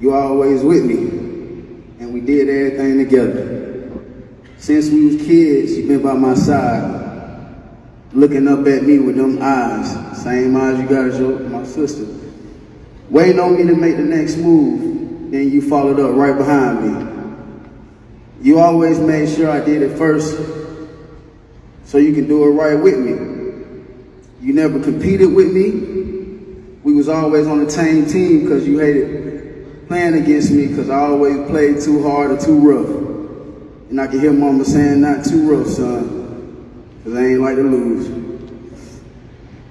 You always with me, and we did everything together. Since we was kids, you been by my side, looking up at me with them eyes, same eyes you got as your, my sister. Waiting on me to make the next move, then you followed up right behind me. You always made sure I did it first, so you can do it right with me. You never competed with me. We was always on the same team because you hated playing against me because I always played too hard or too rough. And I can hear mama saying, not too rough, son, because I ain't like to lose.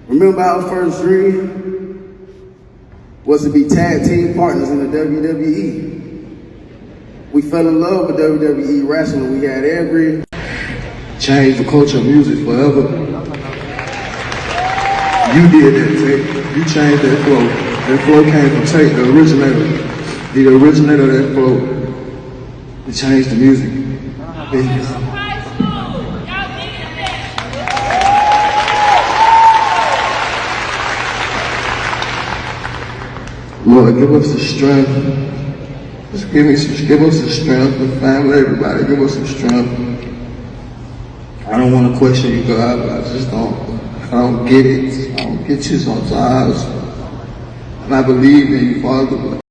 Remember our first dream was to be tag team partners in the WWE. We fell in love with WWE wrestling. We had every Change the culture of music forever. You did that, Tate. You changed that flow. That flow came from Tate, the originator. The originator of that flow. It changed the music. Lord, give us the strength. Just give me some, give us the strength, the family, everybody, give us some strength. I don't want to question you, God, but I just don't, I don't get it. I don't get you sometimes. And I believe in you, Father,